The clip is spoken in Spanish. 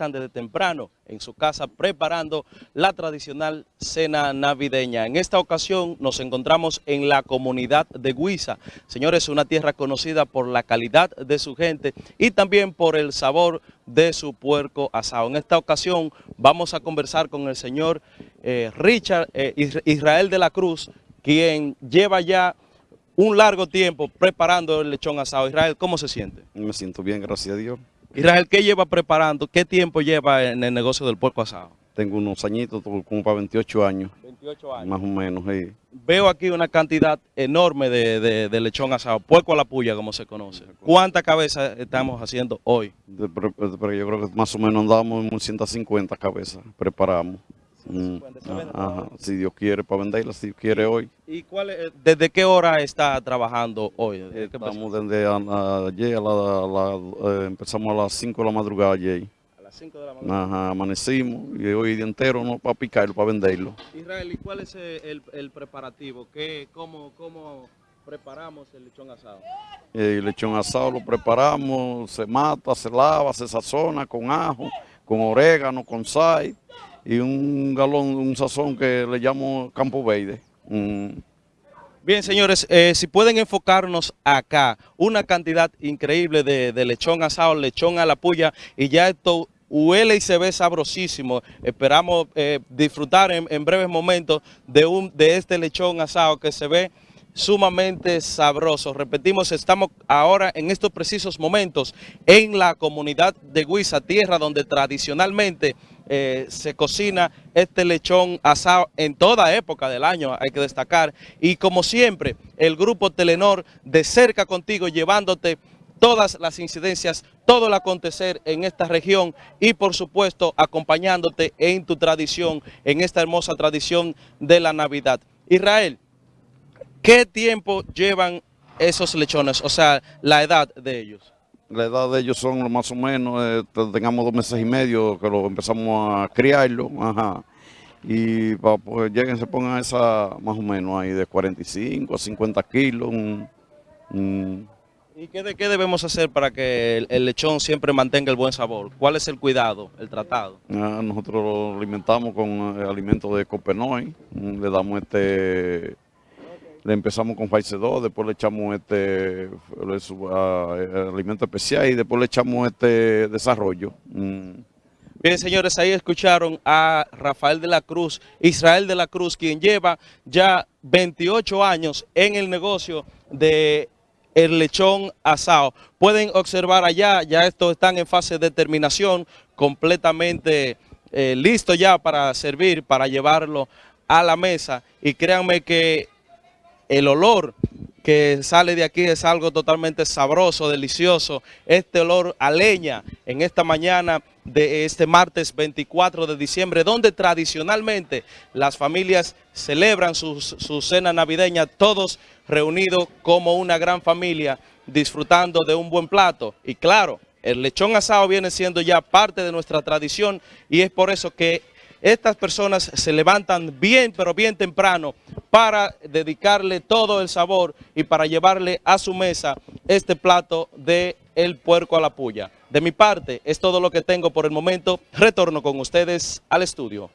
están desde temprano en su casa preparando la tradicional cena navideña. En esta ocasión nos encontramos en la comunidad de Guisa. Señores, una tierra conocida por la calidad de su gente y también por el sabor de su puerco asado. En esta ocasión vamos a conversar con el señor eh, Richard eh, Israel de la Cruz, quien lleva ya un largo tiempo preparando el lechón asado. Israel, ¿cómo se siente? Me siento bien, gracias a Dios. Israel, ¿qué lleva preparando? ¿Qué tiempo lleva en el negocio del puerco asado? Tengo unos añitos, como para 28 años. 28 años. Más o menos, sí. Veo aquí una cantidad enorme de, lechón asado, puerco a la puya, como se conoce. ¿Cuántas cabezas estamos haciendo hoy? pero, yo creo que más o menos andamos en 150 cabezas, preparamos. Si Dios quiere para venderla, si Dios quiere hoy. ¿Y cuál eh, desde qué hora está trabajando hoy? Estamos desde ayer, eh, empezamos a las 5 de la madrugada ayer. A las 5 de la madrugada. amanecimos y hoy día entero no para picarlo, para venderlo. Israel, ¿y cuál es el, preparativo? ¿Qué, cómo, ¿Cómo preparamos el lechón asado? El lechón asado lo preparamos, se mata, se lava, se sazona con ajo, con orégano, con sal y un galón, un sazón que le llamo Campo Verde. Mm. Bien, señores, eh, si pueden enfocarnos acá, una cantidad increíble de, lechón asado, lechón a la puya, y ya esto huele y se ve sabrosísimo. Esperamos eh, disfrutar en, breves momentos de, un, de este lechón asado que se ve sumamente sabroso. Repetimos, estamos ahora en estos precisos momentos en la comunidad de Guisa, tierra donde tradicionalmente eh, se cocina este lechón asado en toda época del año, hay que destacar. Y como siempre, el grupo Telenor de cerca contigo, llevándote todas las incidencias, todo el acontecer en esta región y por supuesto acompañándote en tu tradición, en esta hermosa tradición de la Navidad. Israel, ¿qué tiempo llevan esos lechones? O sea, la edad de ellos. La edad de ellos son más o menos, eh, tengamos dos meses y medio que lo empezamos a criarlo, ajá. Y para pues lleguen, se pongan esa más o menos ahí de 45 a 50 kilos. ¿Y qué, de, qué debemos hacer para que el, lechón siempre mantenga el buen sabor? ¿Cuál es el cuidado, el tratado? Ah, nosotros lo alimentamos con eh, alimentos de copenoy, le damos este le empezamos con Faice 2, después le echamos este alimento especial y después le echamos este desarrollo. Mm. Bien, señores, ahí escucharon a Rafael de la Cruz, Israel de la Cruz, quien lleva ya 28 años en el negocio de el lechón asado. Pueden observar allá, ya estos están en fase de terminación, completamente eh, listo ya para servir, para llevarlo a la mesa. Y créanme que el olor que sale de aquí es algo totalmente sabroso, delicioso. Este olor a leña en esta mañana de este martes 24 de diciembre, donde tradicionalmente las familias celebran su, su cena navideña, todos reunidos como una gran familia, disfrutando de un buen plato. Y claro, el lechón asado viene siendo ya parte de nuestra tradición y es por eso que estas personas se levantan bien, pero bien temprano para dedicarle todo el sabor y para llevarle a su mesa este plato de el puerco a la puya. De mi parte, es todo lo que tengo por el momento. Retorno con ustedes al estudio.